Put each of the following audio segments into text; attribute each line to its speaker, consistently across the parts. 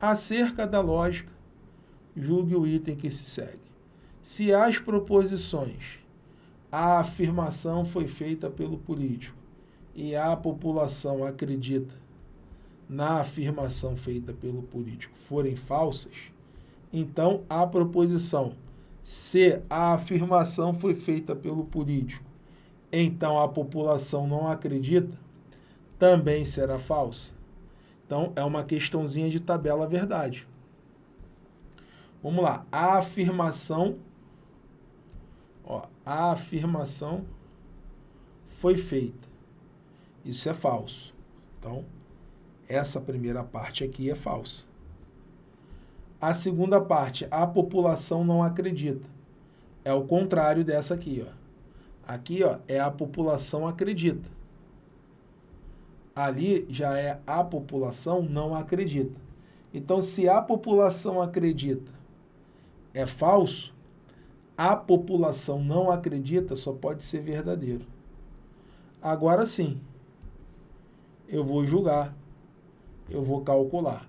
Speaker 1: Acerca da lógica, julgue o item que se segue. Se as proposições, a afirmação foi feita pelo político e a população acredita na afirmação feita pelo político forem falsas, então a proposição, se a afirmação foi feita pelo político, então a população não acredita, também será falsa. Então, é uma questãozinha de tabela verdade. Vamos lá. A afirmação, ó, a afirmação foi feita. Isso é falso. Então, essa primeira parte aqui é falsa. A segunda parte, a população não acredita. É o contrário dessa aqui, ó. Aqui, ó, é a população acredita. Ali já é a população não acredita. Então, se a população acredita é falso, a população não acredita só pode ser verdadeiro. Agora sim, eu vou julgar, eu vou calcular.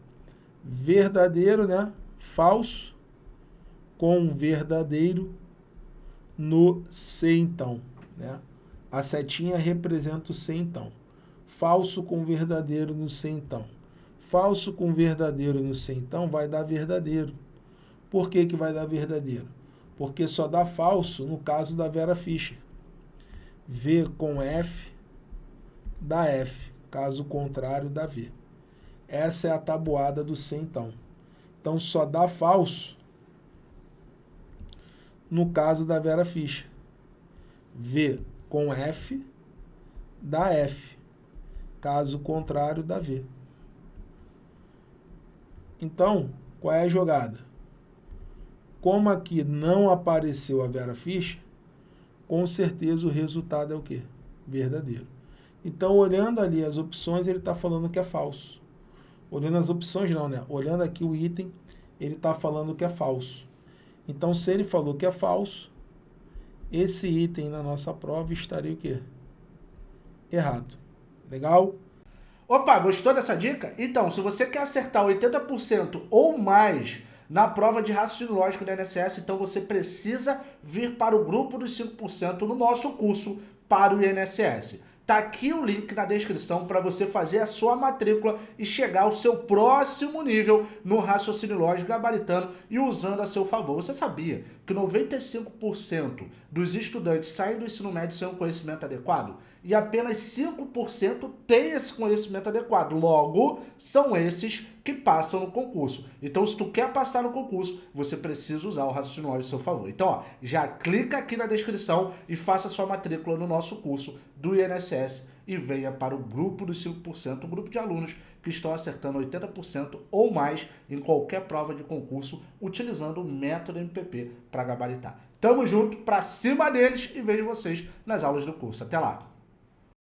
Speaker 1: Verdadeiro, né? Falso com verdadeiro no C então, né? A setinha representa o C então. Falso com verdadeiro no C então. Falso com verdadeiro no C então vai dar verdadeiro. Por que, que vai dar verdadeiro? Porque só dá falso no caso da Vera Fischer. V com F dá F, caso contrário dá V. Essa é a tabuada do C então. Então só dá falso no caso da Vera Fischer. V com F dá F, caso contrário dá V. Então, qual é a jogada? Como aqui não apareceu a Vera Fischer, com certeza o resultado é o quê? Verdadeiro. Então, olhando ali as opções, ele está falando que é falso. Olhando as opções não, né? Olhando aqui o item, ele está falando que é falso. Então, se ele falou que é falso, esse item na nossa prova estaria o quê? Errado. Legal?
Speaker 2: Opa, gostou dessa dica? Então, se você quer acertar 80% ou mais na prova de raciocínio lógico da INSS, então você precisa vir para o grupo dos 5% no nosso curso para o INSS. Tá aqui o link na descrição para você fazer a sua matrícula e chegar ao seu próximo nível no raciocínio lógico gabaritano e usando a seu favor. Você sabia que 95% dos estudantes saem do ensino médio sem um conhecimento adequado? E apenas 5% têm esse conhecimento adequado. Logo, são esses que passam no concurso. Então, se tu quer passar no concurso, você precisa usar o raciocínio a seu favor. Então, ó, já clica aqui na descrição e faça sua matrícula no nosso curso do INSS e venha para o grupo dos 5%, um grupo de alunos que estão acertando 80% ou mais em qualquer prova de concurso utilizando o método MPP para gabaritar. Tamo junto, para cima deles e vejo vocês nas aulas do curso. Até lá!